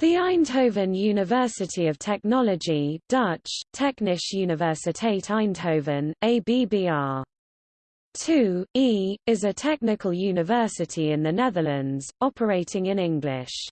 The Eindhoven University of Technology Dutch, Technische Universiteit Eindhoven, ABBR. 2, E, is a technical university in the Netherlands, operating in English.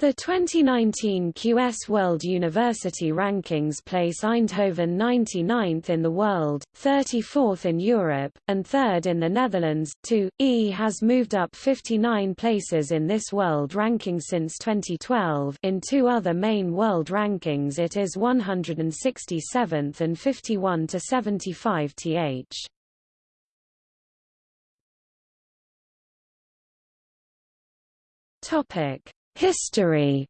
The 2019 QS World University Rankings place Eindhoven 99th in the world, 34th in Europe, and 3rd in the Netherlands. 2. E has moved up 59 places in this world ranking since 2012. In two other main world rankings it is 167th and 51 to 75 th. Topic History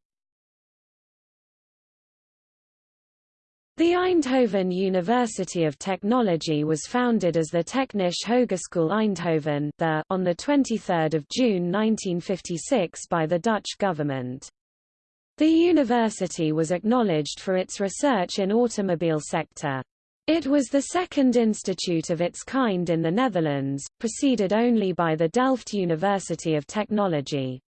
The Eindhoven University of Technology was founded as the Technische Hogeschool Eindhoven on 23 June 1956 by the Dutch government. The university was acknowledged for its research in automobile sector. It was the second institute of its kind in the Netherlands, preceded only by the Delft University of Technology.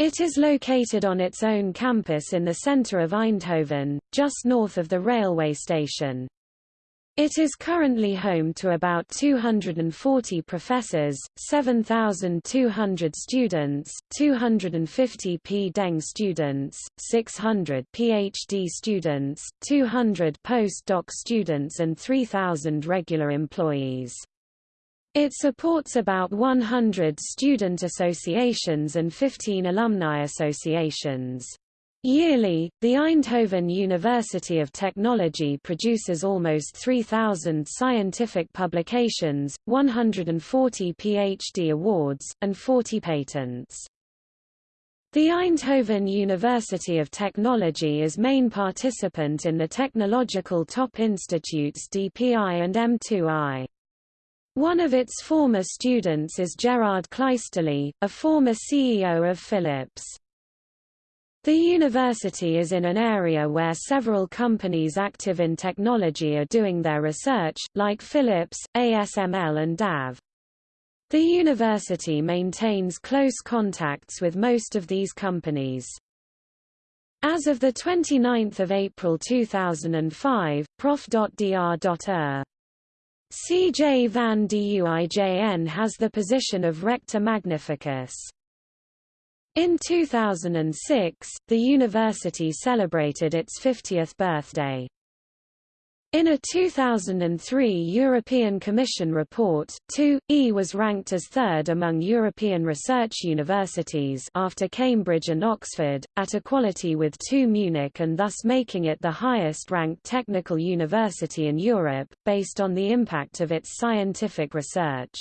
It is located on its own campus in the center of Eindhoven, just north of the railway station. It is currently home to about 240 professors, 7,200 students, 250 P.Deng students, 600 PhD students, 200 postdoc students and 3,000 regular employees. It supports about 100 student associations and 15 alumni associations. Yearly, the Eindhoven University of Technology produces almost 3,000 scientific publications, 140 PhD awards, and 40 patents. The Eindhoven University of Technology is main participant in the technological top institutes DPI and M2I. One of its former students is Gerard Kleisterlee, a former CEO of Philips. The university is in an area where several companies active in technology are doing their research, like Philips, ASML and DAF. The university maintains close contacts with most of these companies. As of 29 April 2005, prof.dr.er C.J. van Duijn has the position of Rector Magnificus. In 2006, the university celebrated its 50th birthday. In a 2003 European Commission report, 2E was ranked as third among European research universities after Cambridge and Oxford, at equality with 2 Munich and thus making it the highest-ranked technical university in Europe, based on the impact of its scientific research.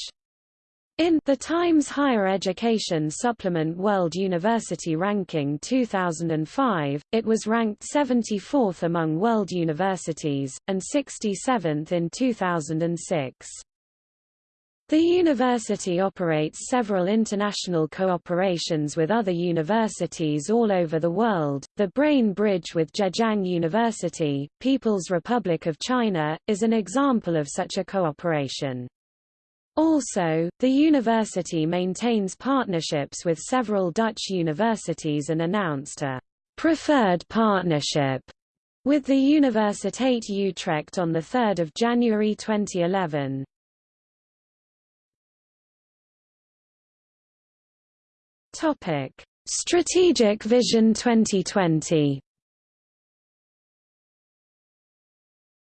In The Times Higher Education Supplement World University Ranking 2005, it was ranked 74th among world universities, and 67th in 2006. The university operates several international cooperations with other universities all over the world. The Brain Bridge with Zhejiang University, People's Republic of China, is an example of such a cooperation. Also, the university maintains partnerships with several Dutch universities and announced a preferred partnership with the Universiteit Utrecht on 3 January 2011. Topic: Strategic Vision 2020.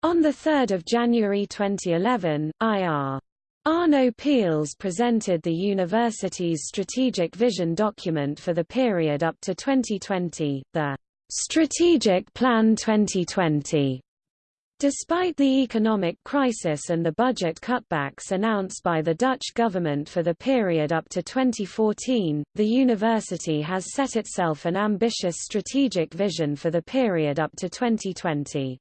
On 3 January 2011, IR Arno Peels presented the university's strategic vision document for the period up to 2020, the Strategic Plan 2020. Despite the economic crisis and the budget cutbacks announced by the Dutch government for the period up to 2014, the university has set itself an ambitious strategic vision for the period up to 2020.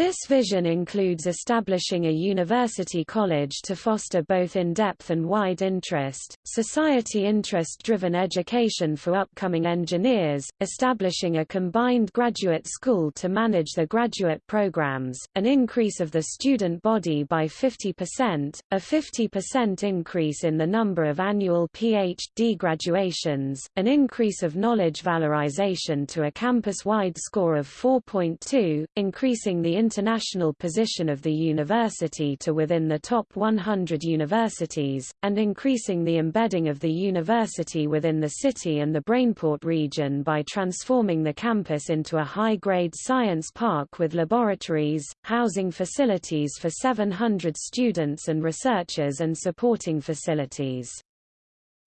This vision includes establishing a university college to foster both in-depth and wide interest, society interest-driven education for upcoming engineers, establishing a combined graduate school to manage the graduate programs, an increase of the student body by 50%, a 50% increase in the number of annual Ph.D. graduations, an increase of knowledge valorization to a campus-wide score of 4.2, increasing the international position of the university to within the top 100 universities, and increasing the embedding of the university within the city and the Brainport region by transforming the campus into a high-grade science park with laboratories, housing facilities for 700 students and researchers and supporting facilities.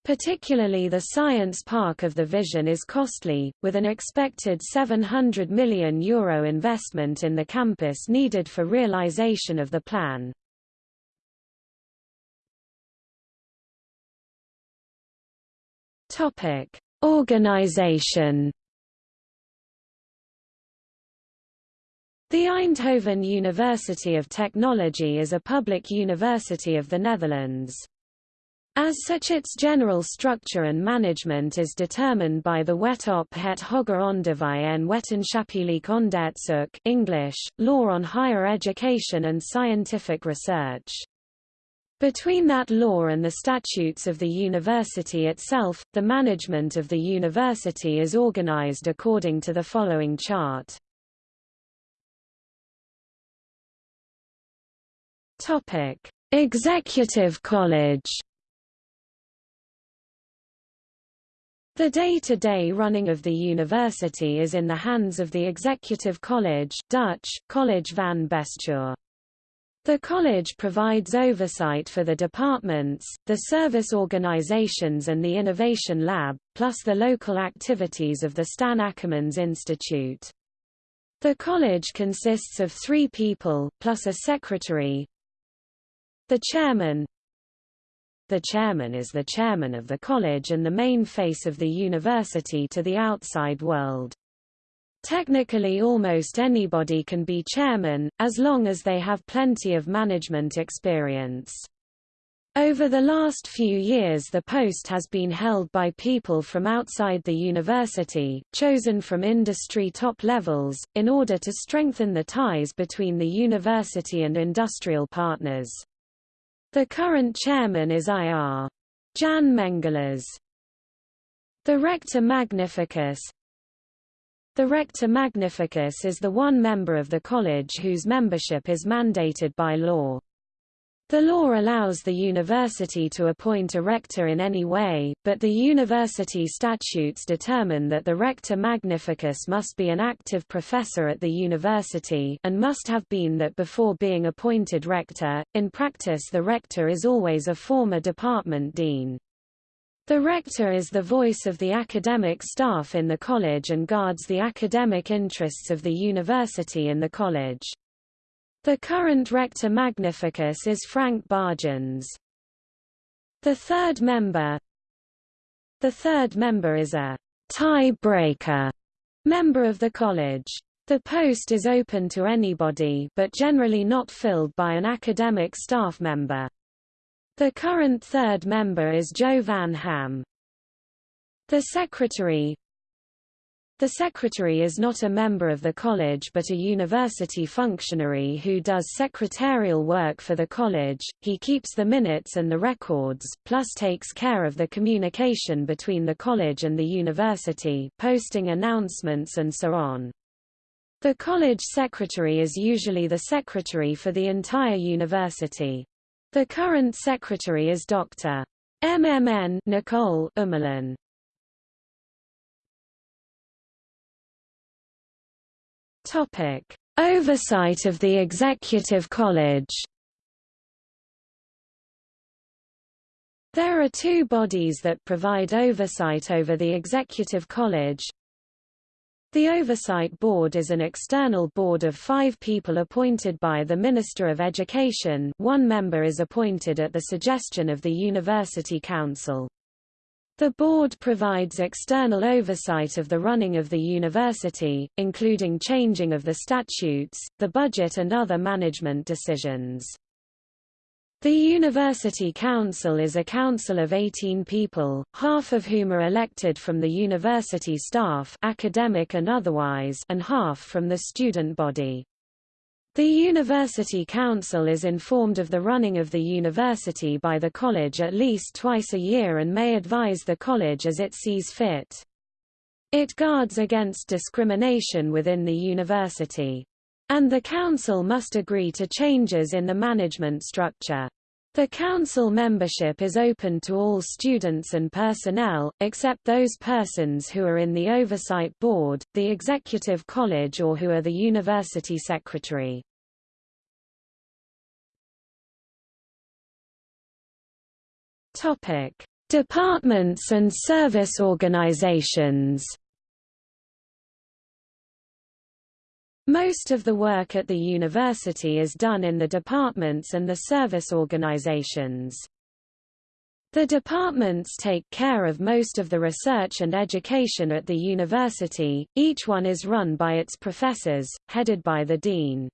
Particularly the science park of the Vision is costly, with an expected €700 million Euro investment in the campus needed for realization of the plan. Organization The Eindhoven University of Technology is a public university of the Netherlands. As such its general structure and management is determined by the Wet op het Hoger Onderwijs en Wetenschappelijk Onderzoek English, Law on Higher Education and Scientific Research. Between that law and the statutes of the university itself, the management of the university is organized according to the following chart. Executive College The day-to-day -day running of the university is in the hands of the Executive College Dutch, College van Bestuur. The college provides oversight for the departments, the service organizations and the Innovation Lab, plus the local activities of the Stan Ackermans Institute. The college consists of three people, plus a secretary. The chairman, the chairman is the chairman of the college and the main face of the university to the outside world. Technically almost anybody can be chairman, as long as they have plenty of management experience. Over the last few years the post has been held by people from outside the university, chosen from industry top levels, in order to strengthen the ties between the university and industrial partners. The current chairman is IR. Jan Mengelers. The Rector Magnificus The Rector Magnificus is the one member of the college whose membership is mandated by law. The law allows the university to appoint a rector in any way, but the university statutes determine that the rector magnificus must be an active professor at the university and must have been that before being appointed rector. In practice the rector is always a former department dean. The rector is the voice of the academic staff in the college and guards the academic interests of the university and the college. The current rector magnificus is Frank Baaijens. The third member The third member is a tie-breaker member of the college. The post is open to anybody but generally not filled by an academic staff member. The current third member is Jo Van Ham. The secretary the secretary is not a member of the college but a university functionary who does secretarial work for the college, he keeps the minutes and the records, plus takes care of the communication between the college and the university, posting announcements and so on. The college secretary is usually the secretary for the entire university. The current secretary is Dr. MMN Nicole Ummelen. Topic: Oversight of the Executive College. There are two bodies that provide oversight over the Executive College. The Oversight Board is an external board of five people appointed by the Minister of Education one member is appointed at the suggestion of the University Council. The board provides external oversight of the running of the university, including changing of the statutes, the budget and other management decisions. The University Council is a council of 18 people, half of whom are elected from the university staff academic and otherwise and half from the student body. The University Council is informed of the running of the university by the college at least twice a year and may advise the college as it sees fit. It guards against discrimination within the university. And the council must agree to changes in the management structure. The council membership is open to all students and personnel, except those persons who are in the oversight board, the executive college or who are the university secretary. Departments and service organizations. Most of the work at the university is done in the departments and the service organizations. The departments take care of most of the research and education at the university, each one is run by its professors, headed by the dean.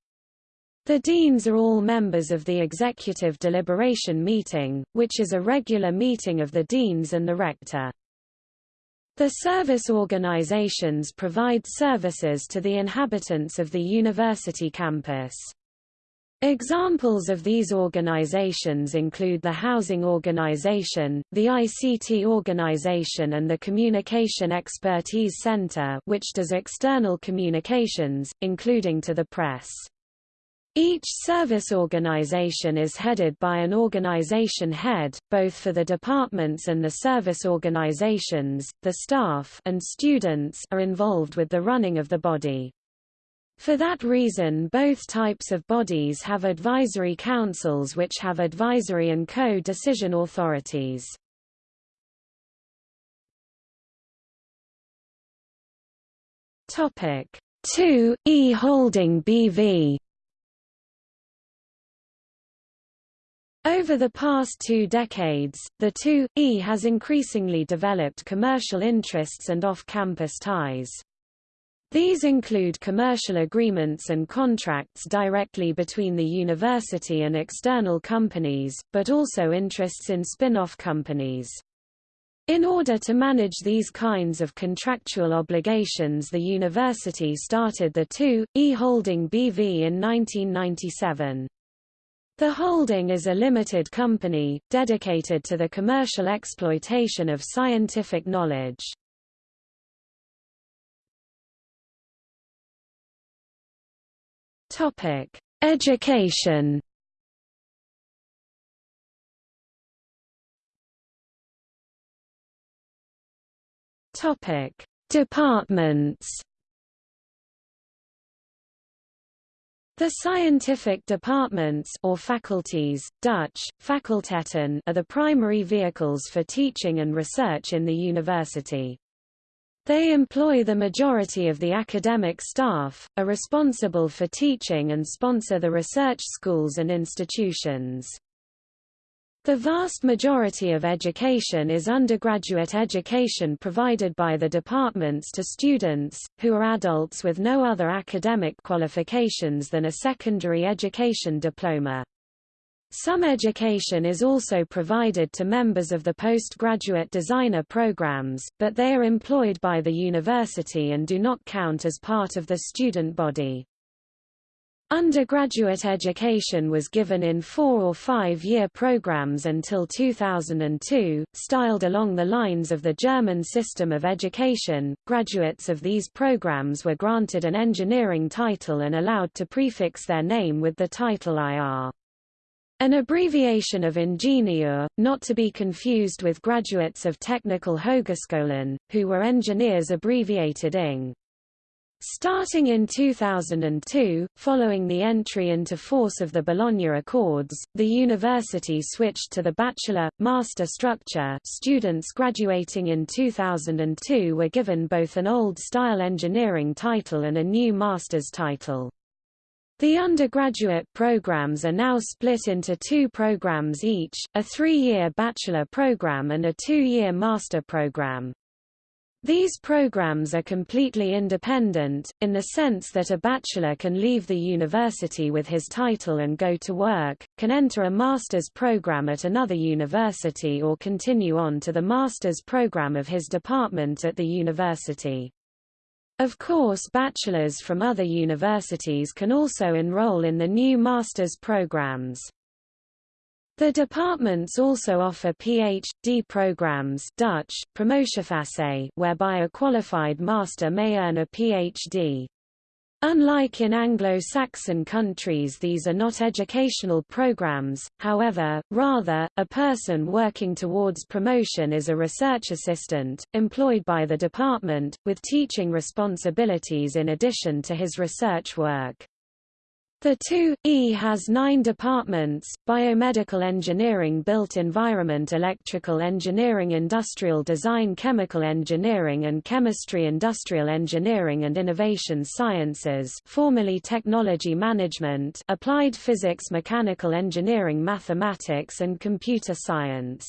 The deans are all members of the Executive Deliberation Meeting, which is a regular meeting of the deans and the rector. The service organizations provide services to the inhabitants of the university campus. Examples of these organizations include the Housing Organization, the ICT Organization and the Communication Expertise Center which does external communications, including to the press. Each service organization is headed by an organization head, both for the departments and the service organizations, the staff and students are involved with the running of the body. For that reason both types of bodies have advisory councils which have advisory and co-decision authorities. Topic 2 E Holding BV Over the past two decades, the 2E has increasingly developed commercial interests and off-campus ties. These include commercial agreements and contracts directly between the university and external companies, but also interests in spin-off companies. In order to manage these kinds of contractual obligations the university started the 2E Holding BV in 1997. The holding is a limited company, dedicated to the commercial exploitation of scientific knowledge. Topic: Education Topic: Departments The scientific departments or faculties, Dutch, faculteiten are the primary vehicles for teaching and research in the university. They employ the majority of the academic staff, are responsible for teaching and sponsor the research schools and institutions. The vast majority of education is undergraduate education provided by the departments to students, who are adults with no other academic qualifications than a secondary education diploma. Some education is also provided to members of the postgraduate designer programs, but they are employed by the university and do not count as part of the student body. Undergraduate education was given in four- or five-year programs until 2002, styled along the lines of the German system of education. Graduates of these programs were granted an engineering title and allowed to prefix their name with the title IR. An abbreviation of ingenieur, not to be confused with graduates of Technical Hogescholen, who were engineers abbreviated ING. Starting in 2002, following the entry into force of the Bologna Accords, the university switched to the bachelor, master structure students graduating in 2002 were given both an old-style engineering title and a new master's title. The undergraduate programs are now split into two programs each, a three-year bachelor program and a two-year master program. These programs are completely independent, in the sense that a bachelor can leave the university with his title and go to work, can enter a master's program at another university or continue on to the master's program of his department at the university. Of course bachelors from other universities can also enroll in the new master's programs. The departments also offer Ph.D. programs Dutch, whereby a qualified master may earn a Ph.D. Unlike in Anglo-Saxon countries these are not educational programs, however, rather, a person working towards promotion is a research assistant, employed by the department, with teaching responsibilities in addition to his research work. The 2E has nine departments, biomedical engineering built environment electrical engineering industrial design chemical engineering and chemistry industrial engineering and innovation sciences formerly technology management applied physics mechanical engineering mathematics and computer science.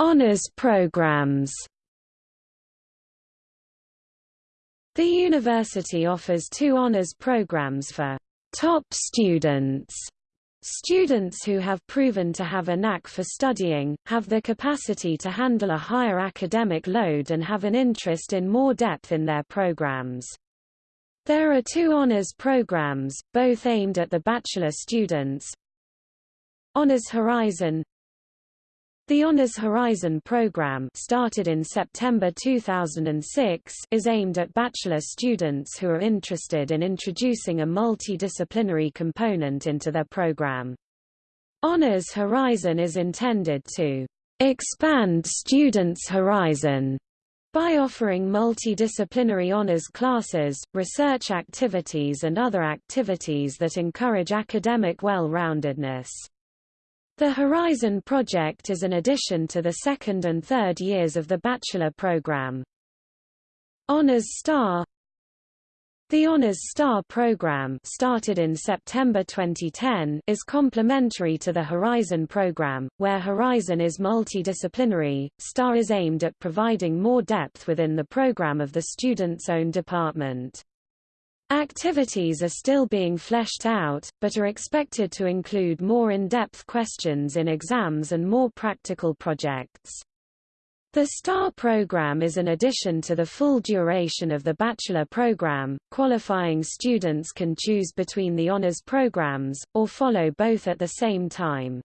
Honours programs The university offers two honors programs for top students. Students who have proven to have a knack for studying, have the capacity to handle a higher academic load and have an interest in more depth in their programs. There are two honors programs, both aimed at the bachelor students. Honors Horizon the Honors Horizon program started in September 2006 is aimed at bachelor students who are interested in introducing a multidisciplinary component into their program. Honors Horizon is intended to expand students' horizon by offering multidisciplinary honors classes, research activities and other activities that encourage academic well-roundedness. The Horizon project is an addition to the second and third years of the bachelor program. Honours Star The Honours Star program started in September 2010 is complementary to the Horizon program, where Horizon is multidisciplinary, Star is aimed at providing more depth within the program of the student's own department. Activities are still being fleshed out, but are expected to include more in-depth questions in exams and more practical projects. The STAR program is an addition to the full duration of the bachelor program. Qualifying students can choose between the honors programs, or follow both at the same time.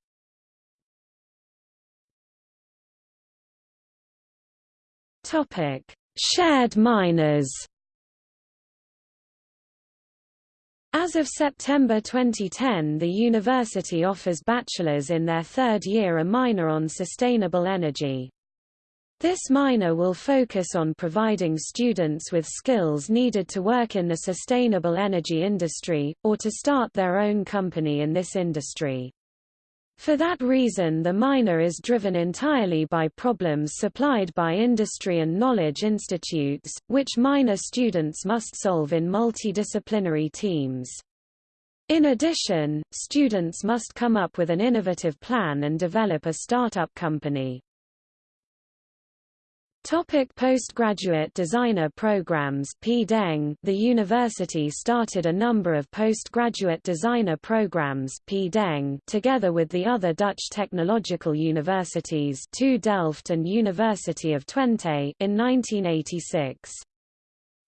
Topic: Shared minors. As of September 2010 the university offers bachelors in their third year a minor on sustainable energy. This minor will focus on providing students with skills needed to work in the sustainable energy industry, or to start their own company in this industry. For that reason the minor is driven entirely by problems supplied by industry and knowledge institutes, which minor students must solve in multidisciplinary teams. In addition, students must come up with an innovative plan and develop a startup company. Topic postgraduate designer programs The university started a number of postgraduate designer programs together with the other Dutch technological universities TU Delft and University of Twente in 1986.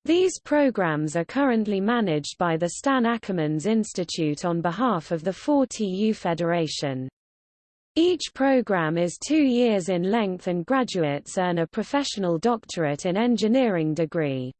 These programs are currently managed by the Stan Ackermans Institute on behalf of the 4TU Federation. Each program is two years in length and graduates earn a professional doctorate in engineering degree.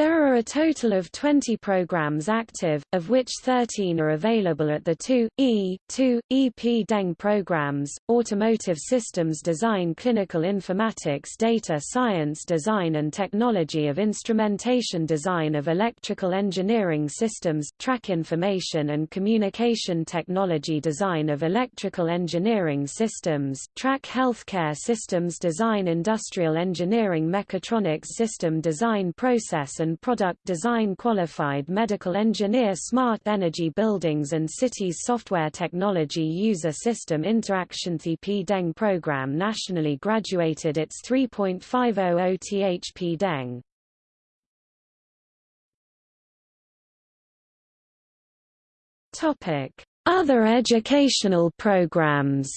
There are a total of 20 programs active, of which 13 are available at the 2, E, 2, EP Deng programs, Automotive Systems Design Clinical Informatics Data Science Design and Technology of Instrumentation Design of Electrical Engineering Systems, Track Information and Communication Technology Design of Electrical Engineering Systems, Track Healthcare Systems Design Industrial Engineering Mechatronics System Design Process and Product Design Qualified Medical Engineer Smart Energy Buildings and Cities Software Technology User System Interaction The P Deng program nationally graduated its 3.50 OTHP Deng. Topic: Other educational programs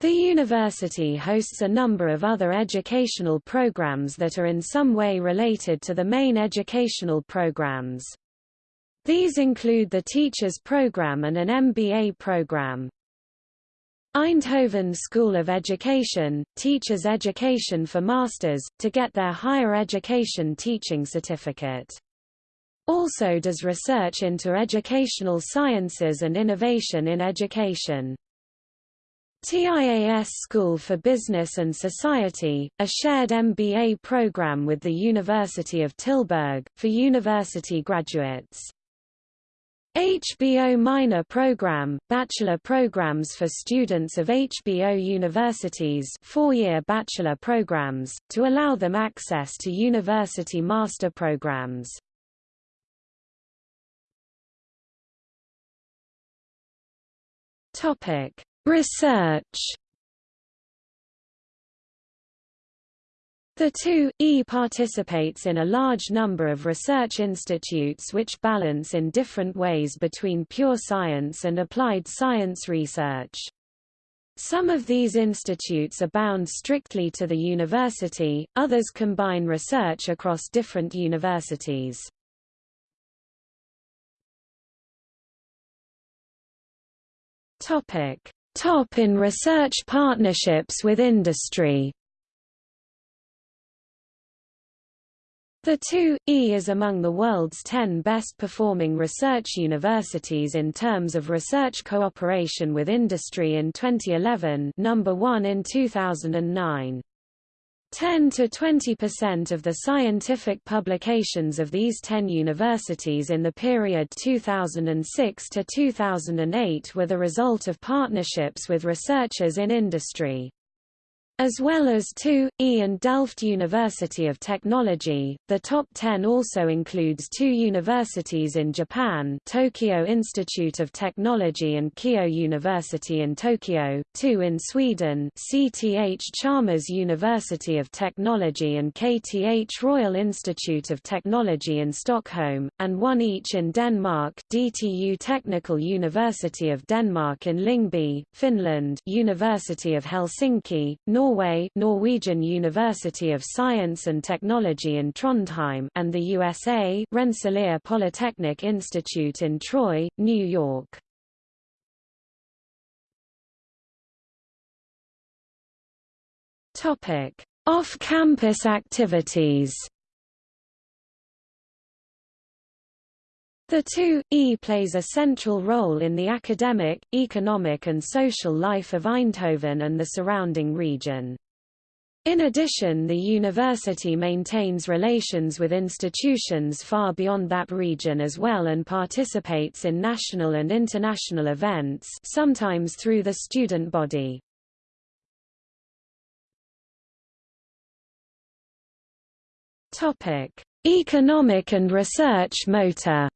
The university hosts a number of other educational programs that are in some way related to the main educational programs. These include the Teachers Program and an MBA program. Eindhoven School of Education, teaches education for masters, to get their higher education teaching certificate. Also does research into educational sciences and innovation in education. TIAS School for Business and Society, a shared MBA program with the University of Tilburg, for university graduates. HBO Minor Program, bachelor programs for students of HBO universities four-year bachelor programs, to allow them access to university master programs. Research The 2E participates in a large number of research institutes which balance in different ways between pure science and applied science research. Some of these institutes are bound strictly to the university, others combine research across different universities. Top in research partnerships with industry The 2E is among the world's 10 best-performing research universities in terms of research cooperation with industry in 2011 number 1 in 2009. 10 to 20% of the scientific publications of these 10 universities in the period 2006 to 2008 were the result of partnerships with researchers in industry. As well as two, E and Delft University of Technology, the top 10 also includes two universities in Japan Tokyo Institute of Technology and Keio University in Tokyo, two in Sweden CTH Chalmers University of Technology and KTH Royal Institute of Technology in Stockholm, and one each in Denmark DTU Technical University of Denmark in Lyngby, Finland University of Helsinki, North Norway Norwegian University of Science and Technology in Trondheim and the USA Rensselaer Polytechnic Institute in Troy, New York. Topic: Off-campus activities The 2E plays a central role in the academic, economic and social life of Eindhoven and the surrounding region. In addition the university maintains relations with institutions far beyond that region as well and participates in national and international events sometimes through the student body. Economic and research motor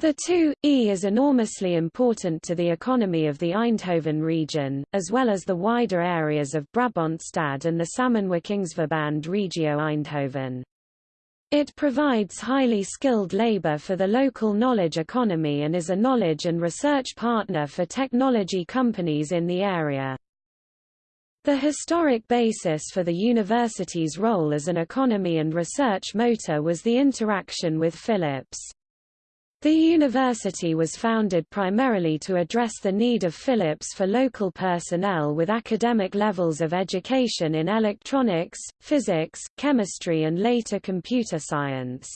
The 2E is enormously important to the economy of the Eindhoven region, as well as the wider areas of Brabantstad and the Samenwerkingsverband Regio Eindhoven. It provides highly skilled labor for the local knowledge economy and is a knowledge and research partner for technology companies in the area. The historic basis for the university's role as an economy and research motor was the interaction with Philips. The university was founded primarily to address the need of Philips for local personnel with academic levels of education in electronics, physics, chemistry and later computer science.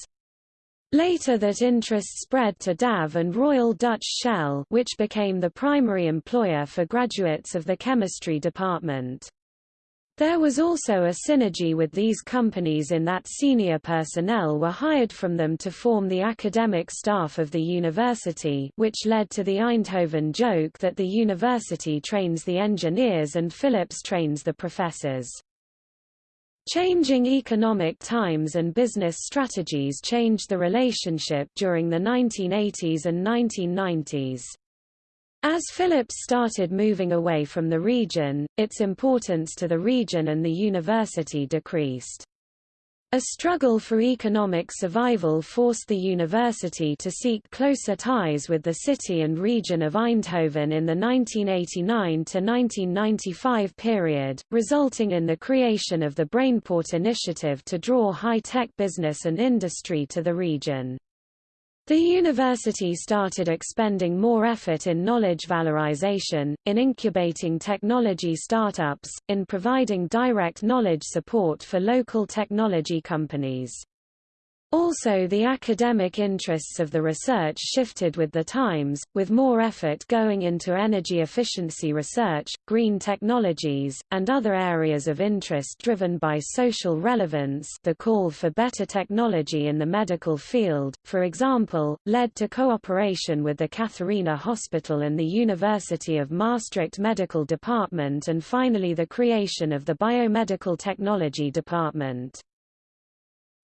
Later that interest spread to DAF and Royal Dutch Shell which became the primary employer for graduates of the chemistry department. There was also a synergy with these companies in that senior personnel were hired from them to form the academic staff of the university which led to the Eindhoven joke that the university trains the engineers and Philips trains the professors. Changing economic times and business strategies changed the relationship during the 1980s and 1990s. As Philips started moving away from the region, its importance to the region and the university decreased. A struggle for economic survival forced the university to seek closer ties with the city and region of Eindhoven in the 1989–1995 period, resulting in the creation of the Brainport initiative to draw high-tech business and industry to the region. The university started expending more effort in knowledge valorization, in incubating technology startups, in providing direct knowledge support for local technology companies. Also the academic interests of the research shifted with the times, with more effort going into energy efficiency research, green technologies, and other areas of interest driven by social relevance the call for better technology in the medical field, for example, led to cooperation with the Catharina Hospital and the University of Maastricht Medical Department and finally the creation of the Biomedical Technology Department.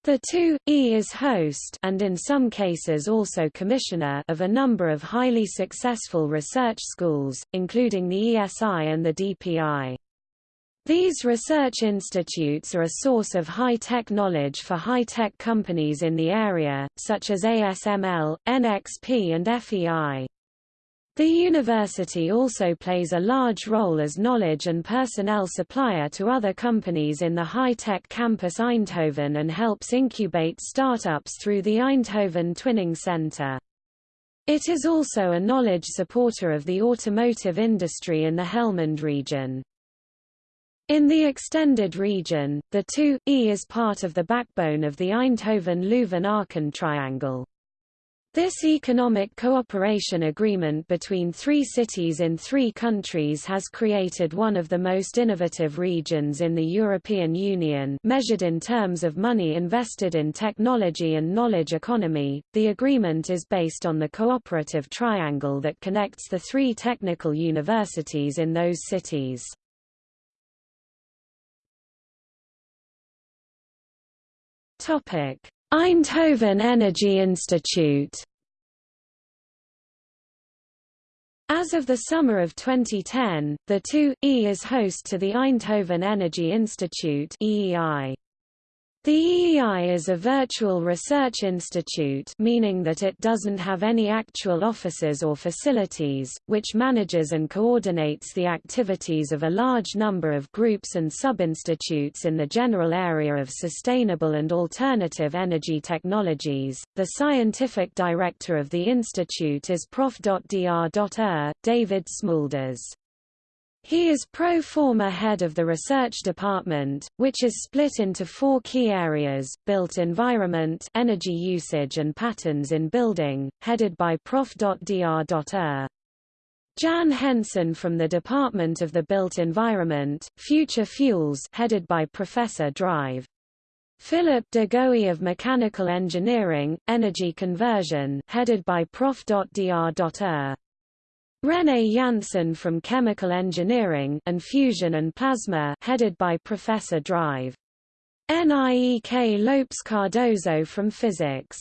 The 2E is host and in some cases also commissioner of a number of highly successful research schools, including the ESI and the DPI. These research institutes are a source of high-tech knowledge for high-tech companies in the area, such as ASML, NXP and FEI. The university also plays a large role as knowledge and personnel supplier to other companies in the high-tech campus Eindhoven and helps incubate startups through the Eindhoven Twinning Center. It is also a knowledge supporter of the automotive industry in the Helmond region. In the extended region, the 2E is part of the backbone of the Eindhoven-Leuven-Aachen triangle. This economic cooperation agreement between three cities in three countries has created one of the most innovative regions in the European Union measured in terms of money invested in technology and knowledge economy. The agreement is based on the cooperative triangle that connects the three technical universities in those cities. Topic: Eindhoven Energy Institute As of the summer of 2010, the 2E is host to the Eindhoven Energy Institute EEI. The EEI is a virtual research institute meaning that it doesn't have any actual offices or facilities, which manages and coordinates the activities of a large number of groups and sub-institutes in the general area of sustainable and alternative energy technologies. The scientific director of the institute is Prof. Dr. David Smeulders. He is pro forma head of the research department, which is split into four key areas, built environment energy usage and patterns in building, headed by Prof. Dr. Jan Hensen from the Department of the Built Environment, Future Fuels headed by Professor Drive. Philip de Goey of Mechanical Engineering, Energy Conversion headed by Prof. René Janssen from Chemical Engineering and Fusion and Plasma headed by Professor Drive. NIEK Lopes Cardozo from Physics.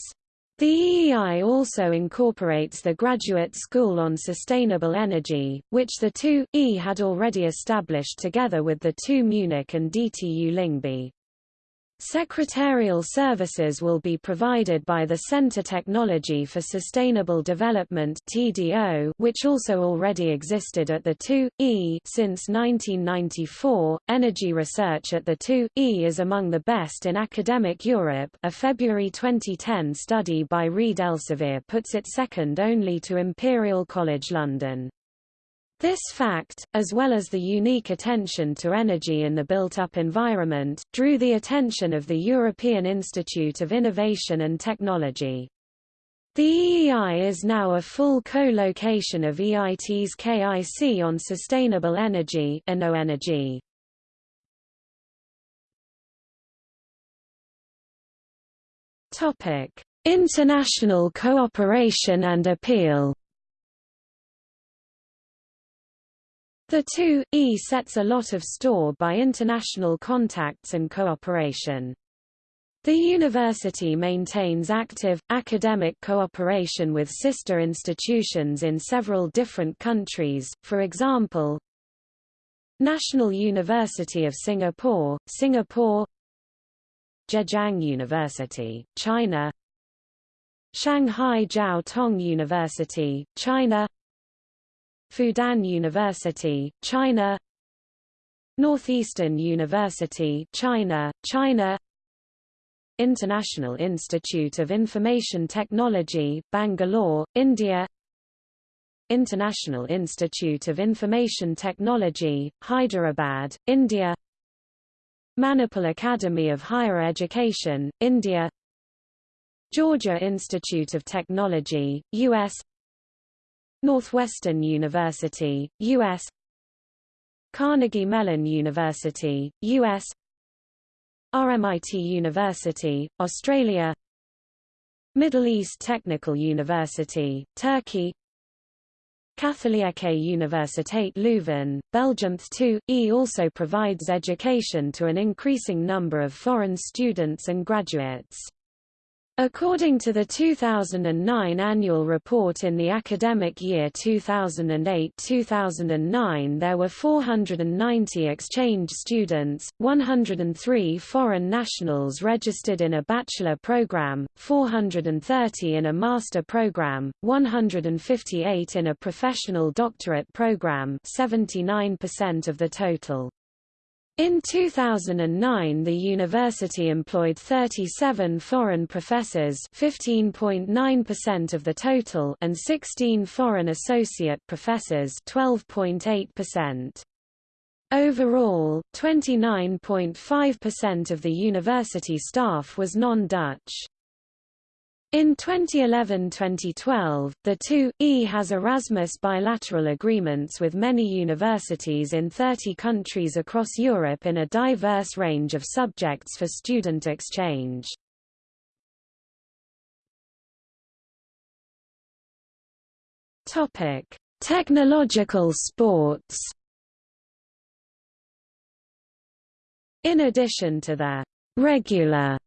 The EEI also incorporates the Graduate School on Sustainable Energy, which the 2E had already established together with the two Munich and DTU Lyngby. Secretarial services will be provided by the Center Technology for Sustainable Development (TDO), which also already existed at the 2E since 1994. Energy research at the 2E is among the best in academic Europe. A February 2010 study by Reed Elsevier puts it second only to Imperial College London. This fact, as well as the unique attention to energy in the built-up environment, drew the attention of the European Institute of Innovation and Technology. The EEI is now a full co-location of EIT's KIC on sustainable energy, energy. Topic: International cooperation and appeal. The 2E sets a lot of store by international contacts and cooperation. The university maintains active, academic cooperation with sister institutions in several different countries, for example, National University of Singapore, Singapore Zhejiang University, China Shanghai Jiao Tong University, China Fudan University, China Northeastern University, China, China International Institute of Information Technology, Bangalore, India International Institute of Information Technology, Hyderabad, India Manipal Academy of Higher Education, India Georgia Institute of Technology, U.S. Northwestern University, U.S. Carnegie Mellon University, U.S. RMIT University, Australia Middle East Technical University, Turkey Katholieke Universiteit Leuven, Belgium The TU/e also provides education to an increasing number of foreign students and graduates. According to the 2009 annual report in the academic year 2008-2009 there were 490 exchange students, 103 foreign nationals registered in a bachelor program, 430 in a master program, 158 in a professional doctorate program 79% of the total. In 2009 the university employed 37 foreign professors 15.9% of the total and 16 foreign associate professors 12.8%. Overall, 29.5% of the university staff was non-Dutch. In 2011-2012, the TU/e has Erasmus bilateral agreements with many universities in 30 countries across Europe in a diverse range of subjects for student exchange. Topic: Technological sports. In addition to the regular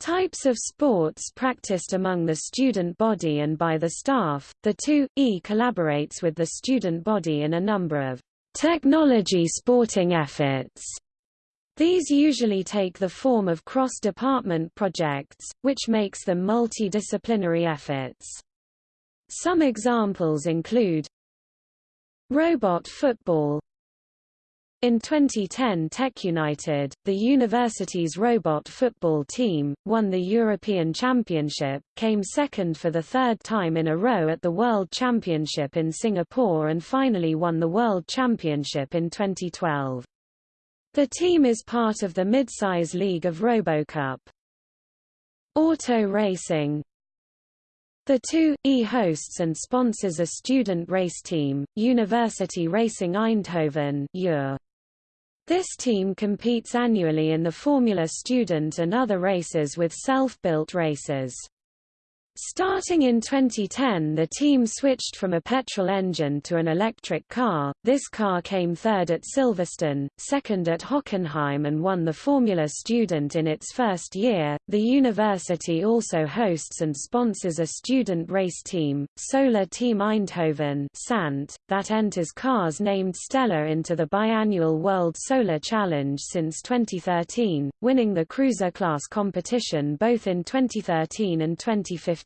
Types of sports practiced among the student body and by the staff, the TU/e collaborates with the student body in a number of technology sporting efforts. These usually take the form of cross-department projects, which makes them multidisciplinary efforts. Some examples include Robot football in 2010 Tech United, the university's robot football team, won the European Championship, came second for the third time in a row at the World Championship in Singapore and finally won the World Championship in 2012. The team is part of the midsize league of RoboCup. Auto racing the TU/e hosts and sponsors a student race team, University Racing Eindhoven. This team competes annually in the Formula Student and other races with self-built races. Starting in 2010 the team switched from a petrol engine to an electric car, this car came third at Silverstone, second at Hockenheim and won the Formula Student in its first year. The university also hosts and sponsors a student race team, Solar Team Eindhoven Sant, that enters cars named Stella into the biannual World Solar Challenge since 2013, winning the cruiser class competition both in 2013 and 2015.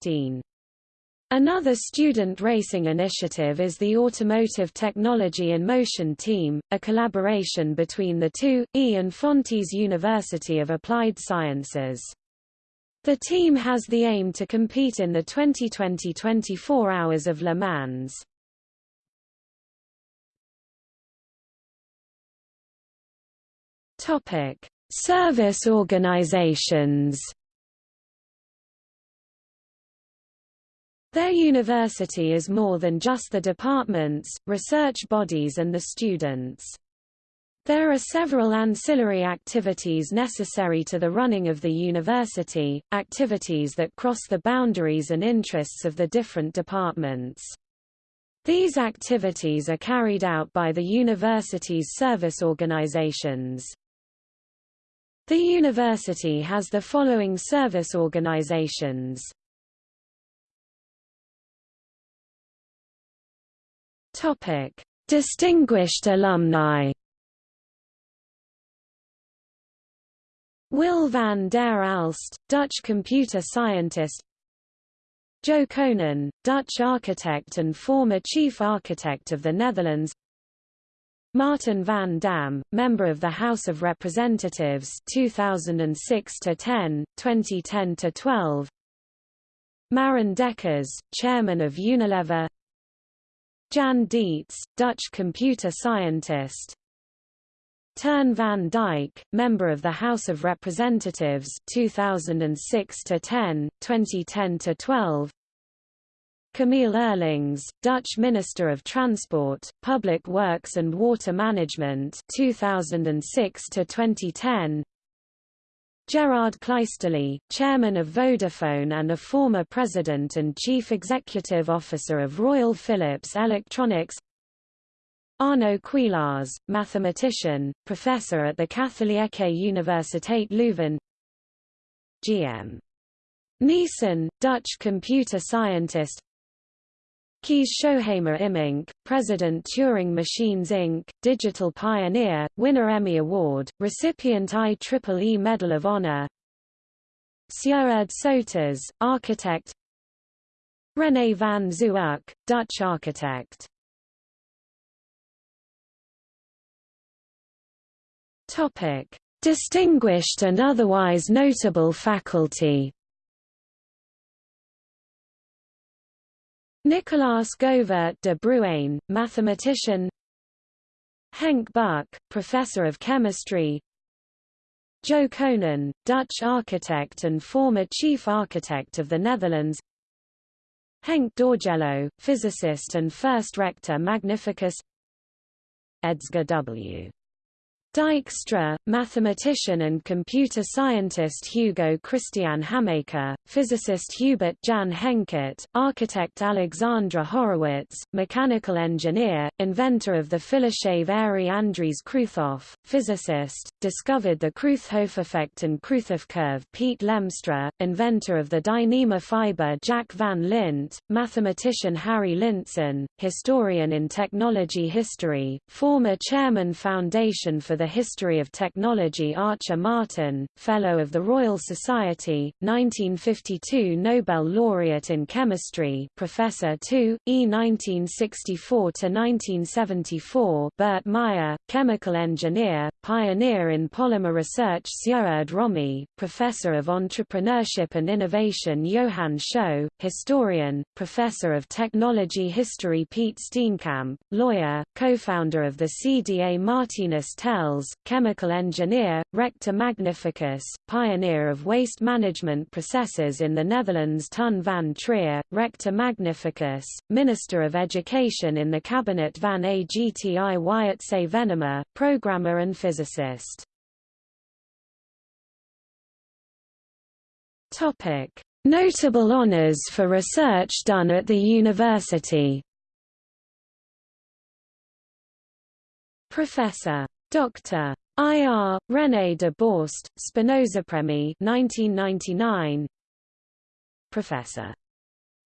Another student racing initiative is the Automotive Technology in Motion Team, a collaboration between the two, E and Fontys University of Applied Sciences. The team has the aim to compete in the 2020 24 Hours of Le Mans. Service organizations. Their university is more than just the departments, research bodies and the students. There are several ancillary activities necessary to the running of the university, activities that cross the boundaries and interests of the different departments. These activities are carried out by the university's service organizations. The university has the following service organizations. Topic: Distinguished alumni. Wil van der Aalst, Dutch computer scientist. Jo Coenen, Dutch architect and former chief architect of the Netherlands. Martin van Dam, member of the House of Representatives 2006 to 10, 2010 to 12. Marijn Dekkers, chairman of Unilever. Jan Dietz, Dutch computer scientist. Teun van Dijk, member of the House of Representatives 2006 to 10, 2010 to 12. Camiel Eurlings, Dutch Minister of Transport, Public Works and Water Management 2006 to 2010. Gerard Kleisterlee, chairman of Vodafone and a former president and chief executive officer of Royal Philips Electronics. Arno Kuijlaars, mathematician, professor at the Katholieke Universiteit Leuven. GM. Neeson, Dutch computer scientist Kees Schouhamer Immink, President Turing Machines Inc., Digital Pioneer, winner Emmy Award, recipient IEEE Medal of Honor Sjoerd Soeters, architect René van Zuuk, Dutch architect. Distinguished and otherwise notable faculty Nicolaas Govert de Bruijn, mathematician. Henk Buck, professor of chemistry. Jo Coenen, Dutch architect and former chief architect of the Netherlands. Henk Dorgelo, physicist and first rector magnificus. Edsger W. Dijkstra, mathematician and computer scientist Hugo Christian Hamaker, physicist Hubert Jan Henket, architect Alexandra Horowitz, mechanical engineer, inventor of the Philishave Andries Kruithof, physicist, discovered the Kruithof effect and Kruithof curve. Piet Lemstra, inventor of the Dyneema fiber Jack van Lint, mathematician Harry Lintsen, historian in technology history, former chairman Foundation for the History of Technology Archer Martin, Fellow of the Royal Society, 1952 Nobel laureate in Chemistry Professor II, E 1964–1974 Bert Meijer, chemical engineer, pioneer in polymer research Sjoerd Romme, Professor of Entrepreneurship and Innovation Johan Schot, historian, Professor of Technology History Piet Steenkamp, lawyer, co-founder of the CDA Martinus Tels chemical engineer, rector magnificus, pioneer of waste management processes in the Netherlands Ton van Trier, rector magnificus, Minister of Education in the Cabinet van Agti Wietse Venema, programmer and physicist. Notable honors for research done at the university Professor. Dr. I.R. René de Borst, Spinoza Premie 1999 Professor.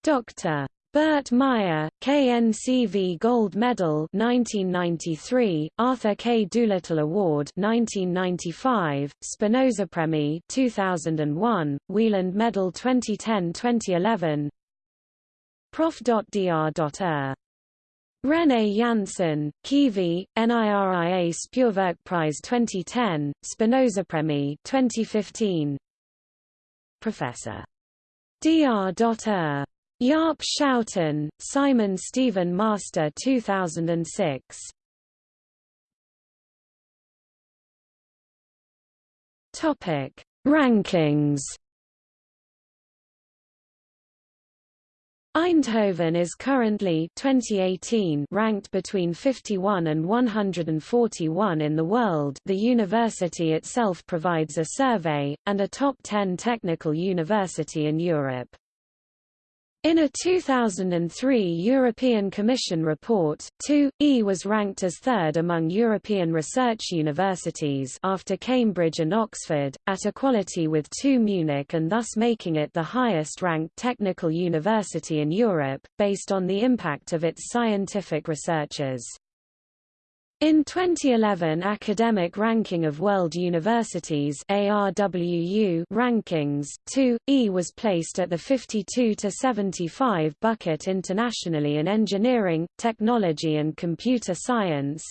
Dr. Bert Meijer, KNCV Gold Medal 1993, Arthur K. Doolittle Award 1995, Spinoza Premie 2001, Wieland Medal 2010-2011. Prof.Dr. René Janssen, KIVI, NIRIA Speurwerkprijs 2010, Spinoza Premie 2015. Professor. Dr. Jaap Schouten, Simon Stevin Meester 2006. Topic: Rankings. Eindhoven is currently 2018 ranked between 51 and 141 in the world. The university itself provides a survey and a top 10 technical university in Europe. In a 2003 European Commission report, TU/e was ranked as third among European research universities after Cambridge and Oxford, at equality with 2 Munich and thus making it the highest-ranked technical university in Europe, based on the impact of its scientific researchers. In 2011 Academic Ranking of World Universities ARWU rankings, TU/e was placed at the 52 to 75 bucket internationally in engineering, technology and computer science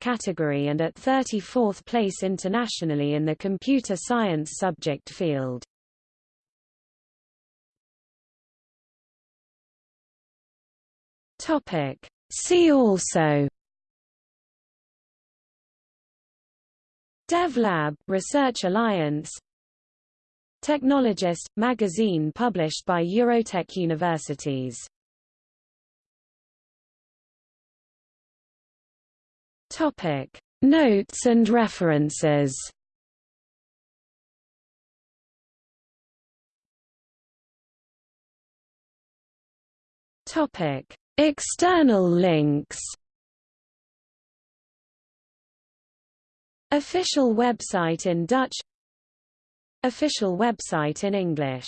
category and at 34th place internationally in the computer science subject field. See also DevLab Research Alliance. Technologist magazine published by Eurotech Universities. Topic. Notes and references. Topic. External links Official website in Dutch. Official website in English